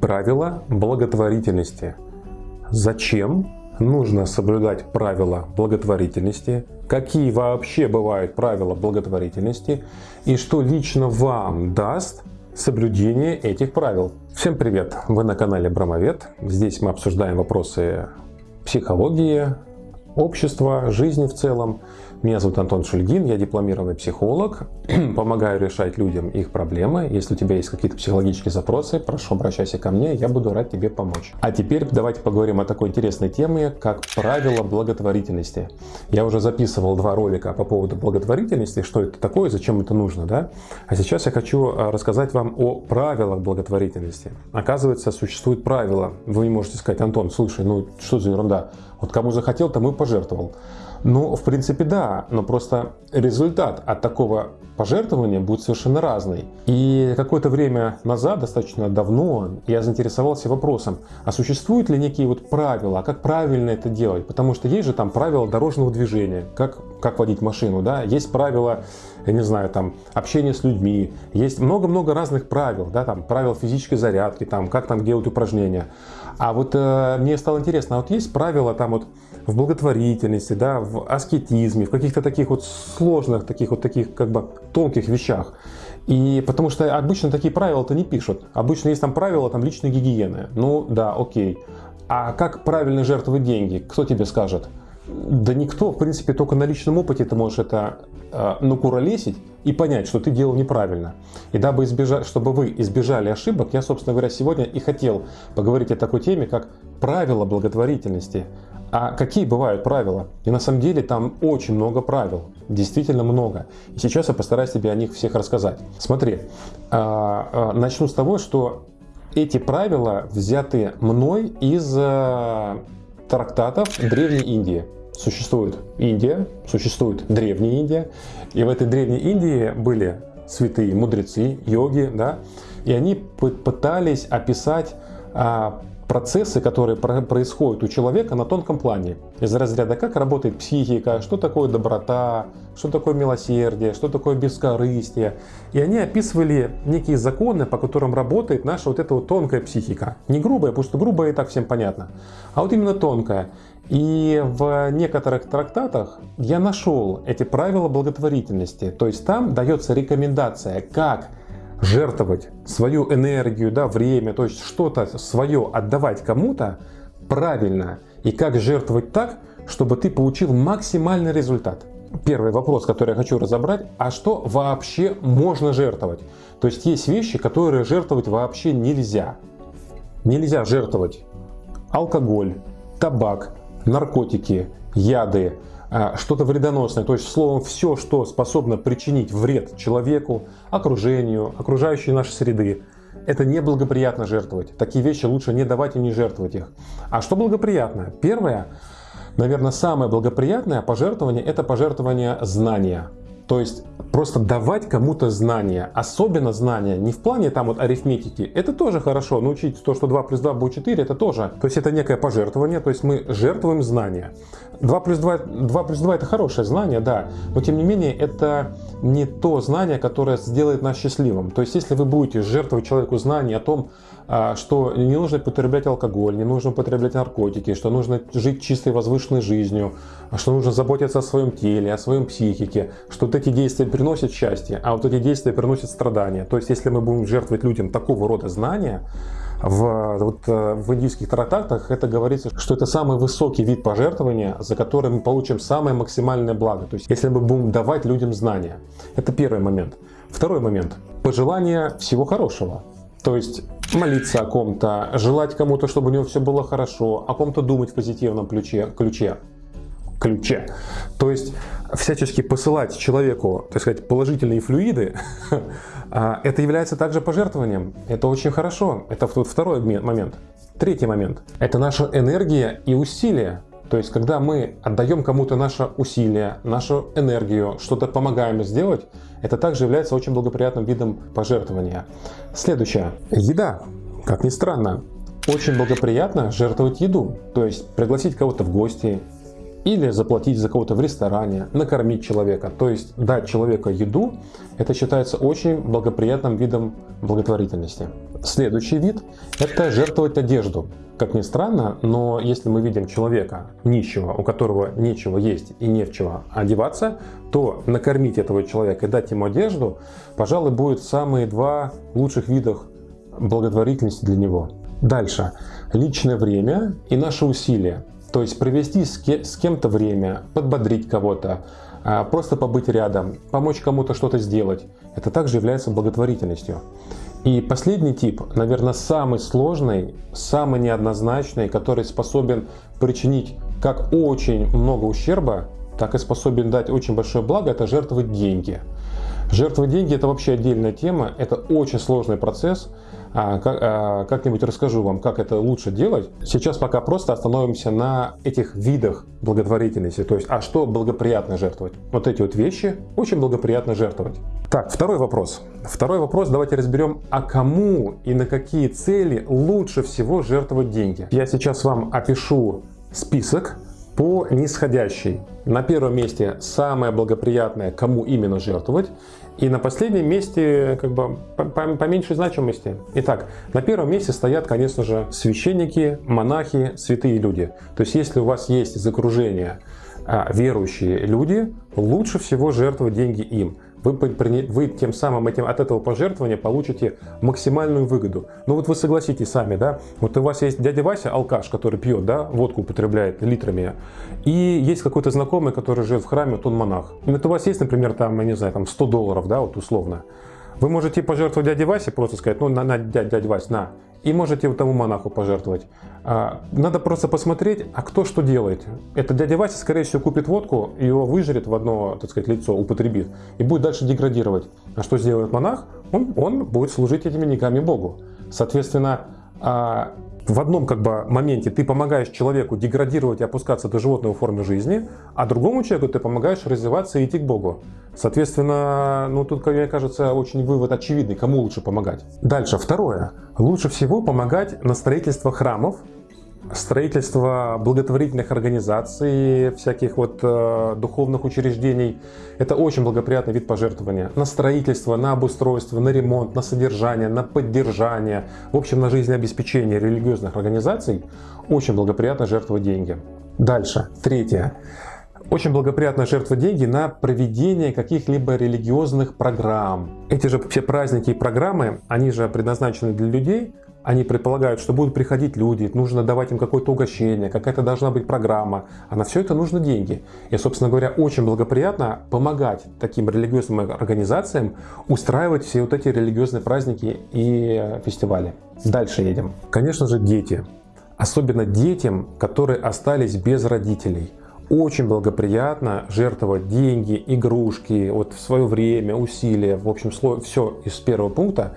Правила благотворительности. Зачем нужно соблюдать правила благотворительности? Какие вообще бывают правила благотворительности? И что лично вам даст соблюдение этих правил? Всем привет! Вы на канале Брамовед. Здесь мы обсуждаем вопросы психологии, общества, жизни в целом. Меня зовут Антон Шульгин, я дипломированный психолог, помогаю решать людям их проблемы. Если у тебя есть какие-то психологические запросы, прошу обращайся ко мне, я буду рад тебе помочь. А теперь давайте поговорим о такой интересной теме, как правила благотворительности. Я уже записывал два ролика по поводу благотворительности, что это такое, зачем это нужно, да? А сейчас я хочу а, рассказать вам о правилах благотворительности. Оказывается, существуют правила. Вы можете сказать, Антон, слушай, ну что за ерунда? Вот кому захотел, тому и пожертвовал. Ну, в принципе, да, но просто результат от такого пожертвования будет совершенно разный. И какое-то время назад, достаточно давно, я заинтересовался вопросом, а существуют ли некие вот правила, а как правильно это делать? Потому что есть же там правила дорожного движения, как, как водить машину, да, есть правила, я не знаю, там, общения с людьми, есть много-много разных правил, да, там, правил физической зарядки, там, как там делать упражнения. А вот э, мне стало интересно, а вот есть правила там вот в благотворительности, да, в аскетизме, в каких-то таких вот сложных, таких вот таких как бы тонких вещах. И потому что обычно такие правила-то не пишут. Обычно есть там правила там личной гигиены. Ну да, окей. А как правильно жертвовать деньги? Кто тебе скажет? Да никто, в принципе, только на личном опыте ты можешь это э, накуролесить и понять, что ты делал неправильно. И дабы избежать, чтобы вы избежали ошибок, я, собственно говоря, сегодня и хотел поговорить о такой теме, как правила благотворительности. А какие бывают правила? И на самом деле там очень много правил, действительно много. И сейчас я постараюсь тебе о них всех рассказать. Смотри, а, а, начну с того, что эти правила взяты мной из э, трактатов Древней Индии. Существует Индия, существует Древняя Индия, и в этой Древней Индии были святые мудрецы, йоги, да, и они пытались описать а, процессы, которые происходят у человека на тонком плане. Из разряда, как работает психика, что такое доброта, что такое милосердие, что такое бескорыстие. И они описывали некие законы, по которым работает наша вот эта вот тонкая психика. Не грубая, потому что грубая и так всем понятно, а вот именно тонкая. И в некоторых трактатах я нашел эти правила благотворительности. То есть там дается рекомендация, как жертвовать свою энергию, да, время, то есть что-то свое отдавать кому-то правильно. И как жертвовать так, чтобы ты получил максимальный результат. Первый вопрос, который я хочу разобрать, а что вообще можно жертвовать? То есть есть вещи, которые жертвовать вообще нельзя. Нельзя жертвовать алкоголь, табак, наркотики, яды, что-то вредоносное, то есть словом все, что способно причинить вред человеку, окружению, окружающей нашей среды. Это неблагоприятно жертвовать. Такие вещи лучше не давать и не жертвовать их. А что благоприятно? Первое, наверное, самое благоприятное пожертвование – это пожертвование знания. То есть просто давать кому-то знания, особенно знания, не в плане там вот арифметики, это тоже хорошо, научить то, что 2 плюс 2 будет 4, это тоже, то есть это некое пожертвование, то есть мы жертвуем знания. 2 плюс 2, 2 плюс 2 это хорошее знание, да, но тем не менее это не то знание, которое сделает нас счастливым. То есть если вы будете жертвовать человеку знания о том, что не нужно употреблять алкоголь, не нужно употреблять наркотики, что нужно жить чистой возвышенной жизнью, что нужно заботиться о своем теле, о своем психике, что вот эти действия приносят счастье, а вот эти действия приносят страдания. То есть если мы будем жертвовать людям такого рода знания, в, вот, э, в индийских трактатах это говорится, что это самый высокий вид пожертвования, за который мы получим самое максимальное благо. То есть если мы будем давать людям знания. Это первый момент. Второй момент. Пожелание всего хорошего. То есть молиться о ком-то, желать кому-то, чтобы у него все было хорошо, о ком-то думать в позитивном ключе. ключе ключе. То есть всячески посылать человеку, так сказать, положительные флюиды, а, это является также пожертвованием. Это очень хорошо. Это второй момент. Третий момент. Это наша энергия и усилия. То есть, когда мы отдаем кому-то наше усилие, нашу энергию, что-то помогаем сделать, это также является очень благоприятным видом пожертвования. Следующее. Еда. Как ни странно, очень благоприятно жертвовать еду. То есть, пригласить кого-то в гости, или заплатить за кого-то в ресторане, накормить человека. То есть дать человеку еду, это считается очень благоприятным видом благотворительности. Следующий вид – это жертвовать одежду. Как ни странно, но если мы видим человека нищего, у которого нечего есть и не в чего одеваться, то накормить этого человека и дать ему одежду, пожалуй, будет самые два лучших видах благотворительности для него. Дальше. Личное время и наши усилия. То есть провести с кем-то время, подбодрить кого-то, а, просто побыть рядом, помочь кому-то что-то сделать. Это также является благотворительностью. И последний тип, наверное, самый сложный, самый неоднозначный, который способен причинить как очень много ущерба, так и способен дать очень большое благо, это жертвовать деньги. Жертвовать деньги это вообще отдельная тема, это очень сложный процесс. А, а, как-нибудь расскажу вам, как это лучше делать. Сейчас пока просто остановимся на этих видах благотворительности. То есть, а что благоприятно жертвовать? Вот эти вот вещи очень благоприятно жертвовать. Так, второй вопрос. Второй вопрос давайте разберем, а кому и на какие цели лучше всего жертвовать деньги. Я сейчас вам опишу список по нисходящей. На первом месте самое благоприятное, кому именно жертвовать. И на последнем месте как бы по, по, меньшей значимости. Итак, на первом месте стоят, конечно же, священники, монахи, святые люди. То есть, если у вас есть из окружения а, верующие люди, лучше всего жертвовать деньги им вы, вы тем самым этим, от этого пожертвования получите максимальную выгоду. Ну вот вы согласитесь сами, да, вот у вас есть дядя Вася, алкаш, который пьет, да, водку употребляет литрами, и есть какой-то знакомый, который живет в храме, вот он монах. И вот у вас есть, например, там, я не знаю, там 100 долларов, да, вот условно. Вы можете пожертвовать дяде Васе, просто сказать, ну, на, на дядя Вась, на, и можете тому монаху пожертвовать. А, надо просто посмотреть, а кто что делает. Это дядя Вася, скорее всего, купит водку, его выжрет в одно, так сказать, лицо, употребит, и будет дальше деградировать. А что сделает монах? Он, он будет служить этими деньгами Богу. Соответственно, а, в одном как бы моменте ты помогаешь человеку деградировать и опускаться до животной формы жизни, а другому человеку ты помогаешь развиваться и идти к Богу. Соответственно, ну тут, мне кажется, очень вывод очевидный, кому лучше помогать. Дальше, второе. Лучше всего помогать на строительство храмов, строительство благотворительных организаций, всяких вот э, духовных учреждений. Это очень благоприятный вид пожертвования. На строительство, на обустройство, на ремонт, на содержание, на поддержание, в общем, на жизнеобеспечение религиозных организаций очень благоприятно жертвовать деньги. Дальше, третье. Очень благоприятно жертвовать деньги на проведение каких-либо религиозных программ. Эти же все праздники и программы, они же предназначены для людей, они предполагают, что будут приходить люди, нужно давать им какое-то угощение, какая-то должна быть программа, а на все это нужно деньги. И, собственно говоря, очень благоприятно помогать таким религиозным организациям устраивать все вот эти религиозные праздники и фестивали. Дальше едем. Конечно же, дети. Особенно детям, которые остались без родителей – очень благоприятно жертвовать деньги, игрушки, вот в свое время, усилия, в общем, все из первого пункта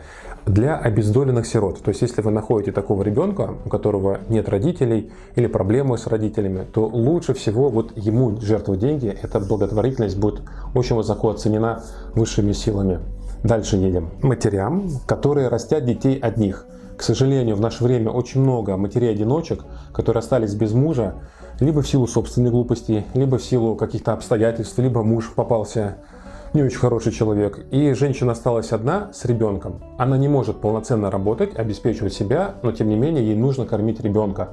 для обездоленных сирот. То есть, если вы находите такого ребенка, у которого нет родителей или проблемы с родителями, то лучше всего вот ему жертвовать деньги. Эта благотворительность будет очень высоко оценена высшими силами. Дальше едем. Матерям, которые растят детей одних. К сожалению, в наше время очень много матерей-одиночек, которые остались без мужа, либо в силу собственной глупости, либо в силу каких-то обстоятельств, либо муж попался не очень хороший человек, и женщина осталась одна с ребенком. Она не может полноценно работать, обеспечивать себя, но тем не менее ей нужно кормить ребенка.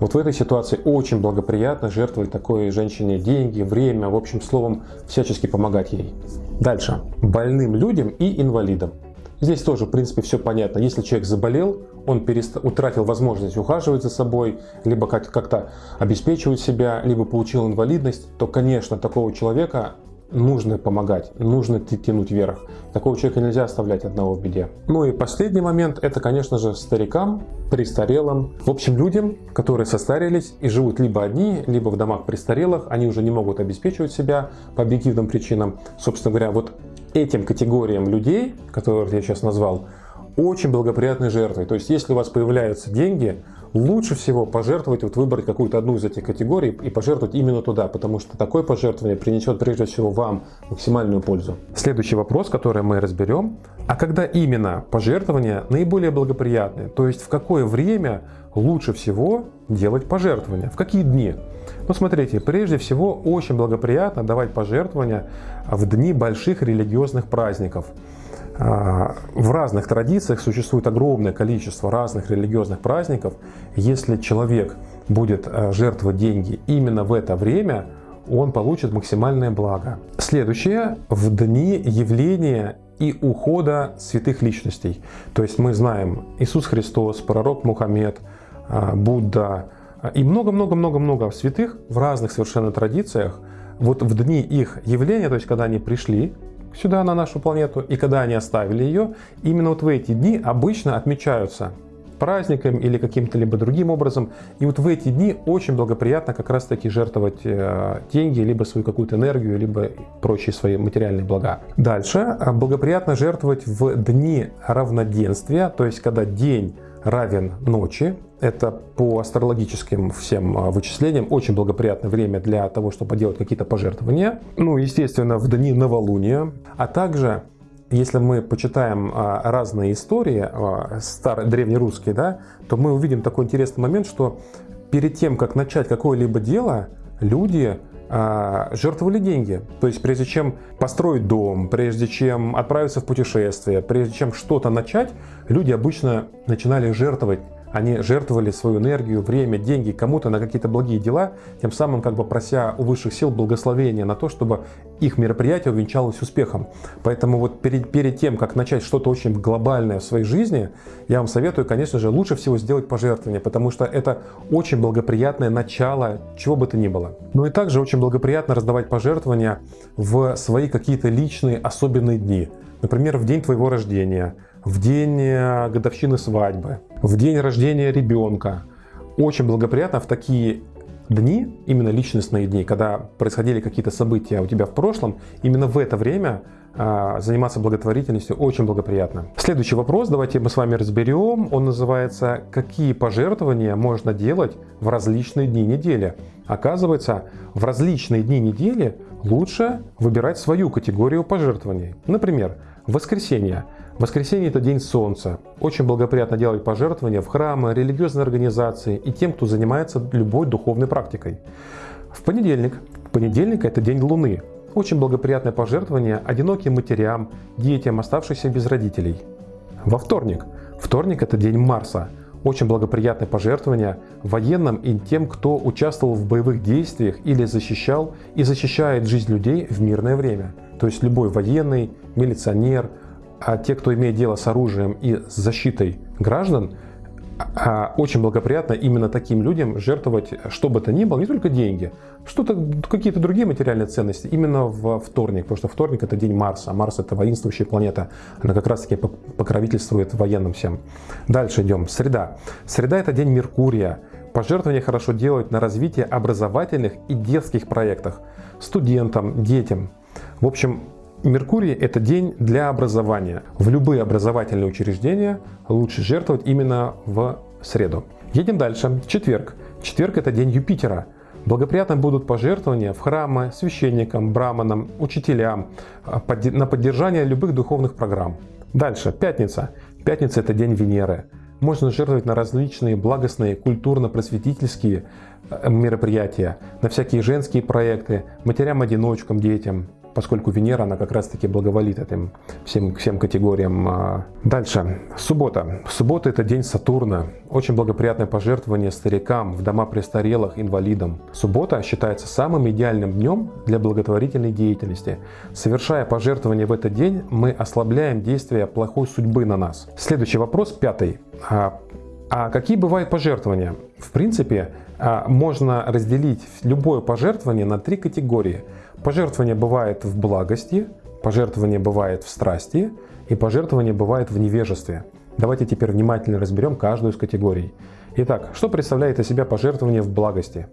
Вот в этой ситуации очень благоприятно жертвовать такой женщине деньги, время, в общем словом, всячески помогать ей. Дальше. Больным людям и инвалидам. Здесь тоже, в принципе, все понятно. Если человек заболел, он перест... утратил возможность ухаживать за собой, либо как-то обеспечивать себя, либо получил инвалидность, то, конечно, такого человека нужно помогать, нужно тянуть вверх. Такого человека нельзя оставлять одного в беде. Ну и последний момент, это, конечно же, старикам, престарелым, в общем, людям, которые состарились и живут либо одни, либо в домах престарелых, они уже не могут обеспечивать себя по объективным причинам. Собственно говоря, вот этим категориям людей, которых я сейчас назвал, очень благоприятной жертвой. То есть, если у вас появляются деньги, лучше всего пожертвовать, вот выбрать какую-то одну из этих категорий и пожертвовать именно туда, потому что такое пожертвование принесет прежде всего вам максимальную пользу. Следующий вопрос, который мы разберем, а когда именно пожертвования наиболее благоприятные, то есть в какое время лучше всего делать пожертвования, в какие дни? Ну, смотрите, прежде всего, очень благоприятно давать пожертвования в дни больших религиозных праздников. А, в разных традициях существует огромное количество разных религиозных праздников. Если человек будет а, жертвовать деньги именно в это время, он получит максимальное благо. Следующее, в дни явления и ухода святых личностей. То есть мы знаем Иисус Христос, пророк Мухаммед, а, Будда и много-много-много-много святых в разных совершенно традициях. Вот в дни их явления, то есть когда они пришли сюда, на нашу планету, и когда они оставили ее, именно вот в эти дни обычно отмечаются праздником или каким-то либо другим образом. И вот в эти дни очень благоприятно как раз таки жертвовать э, деньги, либо свою какую-то энергию, либо прочие свои материальные блага. Дальше э, благоприятно жертвовать в дни равноденствия, то есть когда день равен ночи. Это по астрологическим всем э, вычислениям очень благоприятное время для того, чтобы делать какие-то пожертвования. Ну, естественно, в дни новолуния, а также если мы почитаем а, разные истории, а, старые, древнерусские, да, то мы увидим такой интересный момент, что перед тем, как начать какое-либо дело, люди а, жертвовали деньги. То есть прежде чем построить дом, прежде чем отправиться в путешествие, прежде чем что-то начать, люди обычно начинали жертвовать они жертвовали свою энергию, время, деньги кому-то на какие-то благие дела, тем самым как бы прося у высших сил благословения на то, чтобы их мероприятие увенчалось успехом. Поэтому вот перед, перед тем, как начать что-то очень глобальное в своей жизни, я вам советую, конечно же, лучше всего сделать пожертвование, потому что это очень благоприятное начало чего бы то ни было. Ну и также очень благоприятно раздавать пожертвования в свои какие-то личные особенные дни. Например, в день твоего рождения, в день э, годовщины свадьбы, в день рождения ребенка. Очень благоприятно в такие дни, именно личностные дни, когда происходили какие-то события у тебя в прошлом, именно в это время а, заниматься благотворительностью очень благоприятно. Следующий вопрос давайте мы с вами разберем. Он называется «Какие пожертвования можно делать в различные дни недели?» Оказывается, в различные дни недели лучше выбирать свою категорию пожертвований. Например, в воскресенье Воскресенье – это день солнца. Очень благоприятно делать пожертвования в храмы, религиозные организации и тем, кто занимается любой духовной практикой. В понедельник. Понедельник – это день Луны. Очень благоприятное пожертвование одиноким матерям, детям, оставшимся без родителей. Во вторник. Вторник – это день Марса. Очень благоприятное пожертвование военным и тем, кто участвовал в боевых действиях или защищал и защищает жизнь людей в мирное время. То есть любой военный, милиционер – а те, кто имеет дело с оружием и с защитой граждан, а, очень благоприятно именно таким людям жертвовать что бы то ни было, не только деньги, что-то, какие-то другие материальные ценности именно в вторник, потому что вторник это день Марса, а Марс это воинствующая планета, она как раз таки покровительствует военным всем. Дальше идем, среда. Среда это день Меркурия, пожертвования хорошо делать на развитие образовательных и детских проектах, студентам, детям. В общем, Меркурий – это день для образования. В любые образовательные учреждения лучше жертвовать именно в среду. Едем дальше. Четверг. Четверг – это день Юпитера. Благоприятно будут пожертвования в храмы, священникам, браманам, учителям а, на поддержание любых духовных программ. Дальше. Пятница. Пятница – это день Венеры. Можно жертвовать на различные благостные, культурно-просветительские э, мероприятия, на всякие женские проекты, матерям-одиночкам, детям поскольку Венера, она как раз-таки благоволит этим всем, всем категориям. А. Дальше. Суббота. Суббота – это день Сатурна. Очень благоприятное пожертвование старикам, в дома престарелых, инвалидам. Суббота считается самым идеальным днем для благотворительной деятельности. Совершая пожертвование в этот день, мы ослабляем действие плохой судьбы на нас. Следующий вопрос, пятый. А, а какие бывают пожертвования? В принципе, а, можно разделить любое пожертвование на три категории – Пожертвование бывает в благости, пожертвование бывает в страсти и пожертвование бывает в невежестве. Давайте теперь внимательно разберем каждую из категорий. Итак, что представляет из себя пожертвование в благости?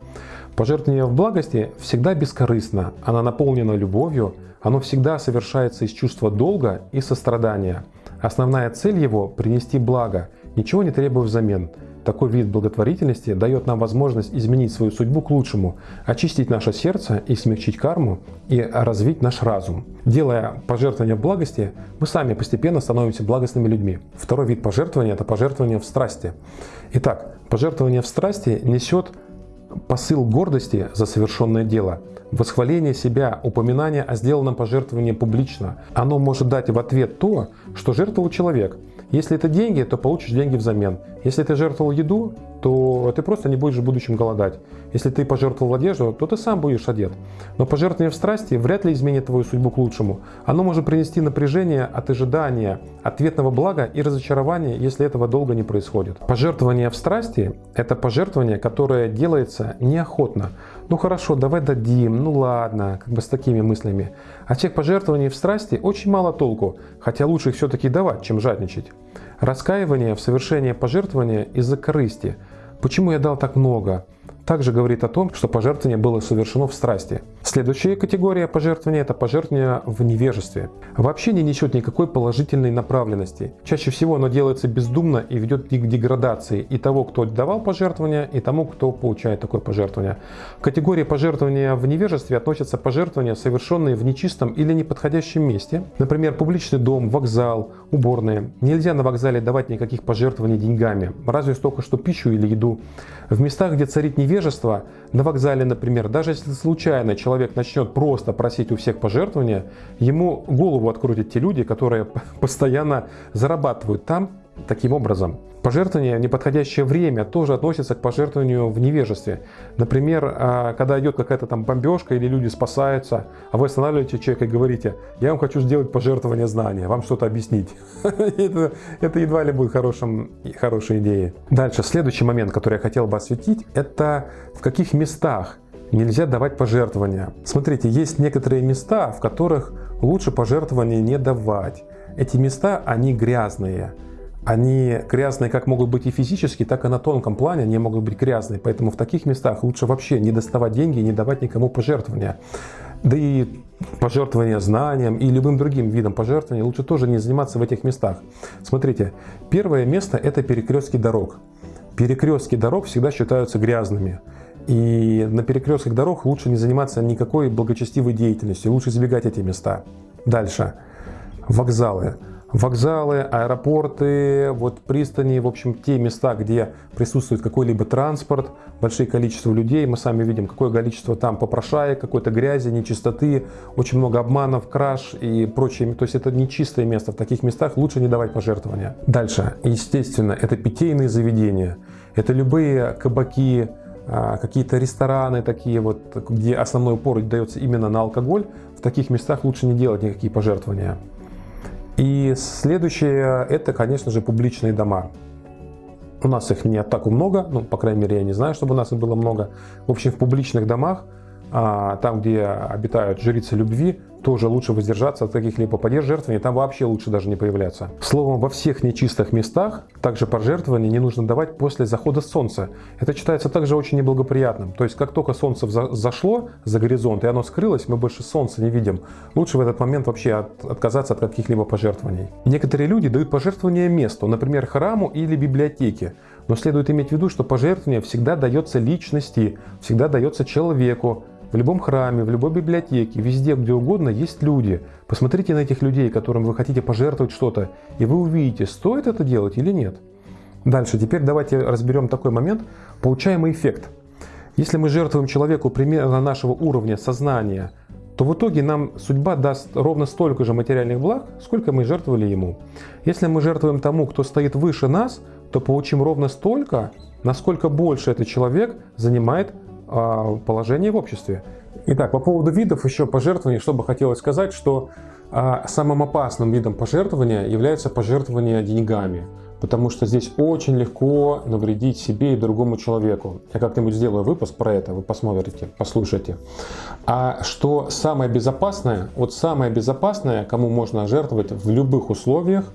Пожертвование в благости всегда бескорыстно, оно наполнено любовью, оно всегда совершается из чувства долга и сострадания. Основная цель его – принести благо, ничего не требуя взамен – такой вид благотворительности дает нам возможность изменить свою судьбу к лучшему, очистить наше сердце и смягчить карму, и развить наш разум. Делая пожертвования в благости, мы сами постепенно становимся благостными людьми. Второй вид пожертвования – это пожертвование в страсти. Итак, пожертвование в страсти несет посыл гордости за совершенное дело, восхваление себя, упоминание о сделанном пожертвовании публично. Оно может дать в ответ то, что жертвовал человек. Если это деньги, то получишь деньги взамен. Если ты жертвовал еду, то ты просто не будешь в будущем голодать. Если ты пожертвовал одежду, то ты сам будешь одет. Но пожертвование в страсти вряд ли изменит твою судьбу к лучшему. Оно может принести напряжение от ожидания, ответного блага и разочарования, если этого долго не происходит. Пожертвование в страсти – это пожертвование, которое делается неохотно. Ну хорошо, давай дадим, ну ладно, как бы с такими мыслями. От всех пожертвований в страсти очень мало толку, хотя лучше их все-таки давать, чем жадничать. Раскаивание в совершении пожертвования из-за корысти. Почему я дал так много? Также говорит о том, что пожертвование было совершено в страсти. Следующая категория пожертвования – это пожертвование в невежестве. Вообще не несет никакой положительной направленности. Чаще всего оно делается бездумно и ведет к деградации и того, кто давал пожертвование, и тому, кто получает такое пожертвование. В категории пожертвования в невежестве относятся пожертвования, совершенные в нечистом или неподходящем месте. Например, публичный дом, вокзал, уборные. Нельзя на вокзале давать никаких пожертвований деньгами, разве только что пищу или еду. В местах, где царит невежество, невежество на вокзале, например, даже если случайно человек начнет просто просить у всех пожертвования, ему голову открутят те люди, которые постоянно зарабатывают там таким образом. Пожертвование в неподходящее время тоже относится к пожертвованию в невежестве. Например, а, когда идет какая-то там бомбежка или люди спасаются, а вы останавливаете человека и говорите, я вам хочу сделать пожертвование знания, вам что-то объяснить. это, едва ли будет хорошей идеей. Дальше, следующий момент, который я хотел бы осветить, это в каких местах нельзя давать пожертвования. Смотрите, есть некоторые места, в которых лучше пожертвования не давать. Эти места, они грязные они грязные как могут быть и физически, так и на тонком плане они могут быть грязные. Поэтому в таких местах лучше вообще не доставать деньги и не давать никому пожертвования. Да и пожертвования знанием и любым другим видом пожертвования лучше тоже не заниматься в этих местах. Смотрите, первое место это перекрестки дорог. Перекрестки дорог всегда считаются грязными. И на перекрестках дорог лучше не заниматься никакой благочестивой деятельностью, лучше избегать эти места. Дальше. Вокзалы вокзалы, аэропорты, вот пристани, в общем, те места, где присутствует какой-либо транспорт, большое количество людей, мы сами видим, какое количество там попрошаек, какой-то грязи, нечистоты, очень много обманов, краж и прочее. То есть это нечистое место. В таких местах лучше не давать пожертвования. Дальше, естественно, это питейные заведения. Это любые кабаки, а, какие-то рестораны такие вот, где основной упор дается именно на алкоголь. В таких местах лучше не делать никакие пожертвования. И следующее, это, конечно же, публичные дома. У нас их не так много, ну, по крайней мере, я не знаю, чтобы у нас их было много. В общем, в публичных домах, там, где обитают жрицы любви, тоже лучше воздержаться от каких-либо подержертвований, там вообще лучше даже не появляться. Словом, во всех нечистых местах также пожертвования не нужно давать после захода солнца. Это считается также очень неблагоприятным. То есть, как только солнце зашло за горизонт и оно скрылось, мы больше солнца не видим. Лучше в этот момент вообще от, отказаться от каких-либо пожертвований. Некоторые люди дают пожертвования месту, например, храму или библиотеке. Но следует иметь в виду, что пожертвование всегда дается личности, всегда дается человеку, в любом храме, в любой библиотеке, везде, где угодно есть люди. Посмотрите на этих людей, которым вы хотите пожертвовать что-то, и вы увидите, стоит это делать или нет. Дальше, теперь давайте разберем такой момент, получаемый эффект. Если мы жертвуем человеку примерно нашего уровня сознания, то в итоге нам судьба даст ровно столько же материальных благ, сколько мы жертвовали ему. Если мы жертвуем тому, кто стоит выше нас, то получим ровно столько, насколько больше этот человек занимает положение в обществе. Итак, по поводу видов еще пожертвований, что бы хотелось сказать, что а, самым опасным видом пожертвования является пожертвование деньгами. Потому что здесь очень легко навредить себе и другому человеку. Я как-нибудь сделаю выпуск про это, вы посмотрите, послушайте. А что самое безопасное, вот самое безопасное, кому можно жертвовать в любых условиях,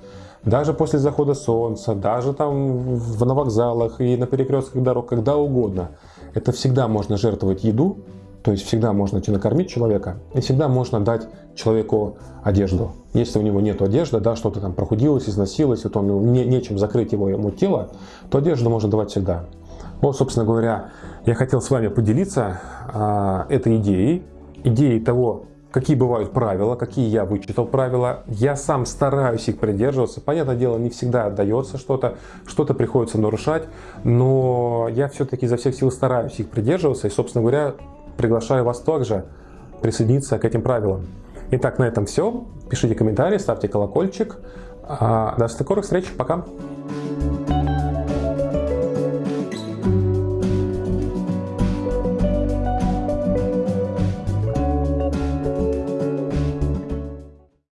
даже после захода солнца, даже там на вокзалах и на перекрестках дорог, когда угодно – это всегда можно жертвовать еду, то есть всегда можно накормить человека, и всегда можно дать человеку одежду. Если у него нет одежды, да, что-то там прохудилось, износилось, вот он, не, нечем закрыть его, ему тело, то одежду можно давать всегда. Вот, собственно говоря, я хотел с вами поделиться а, этой идеей, идеей того, какие бывают правила, какие я вычитал правила. Я сам стараюсь их придерживаться. Понятное дело, не всегда отдается что-то, что-то приходится нарушать, но я все-таки изо всех сил стараюсь их придерживаться. И, собственно говоря, приглашаю вас также присоединиться к этим правилам. Итак, на этом все. Пишите комментарии, ставьте колокольчик. А, до скорых встреч. Пока.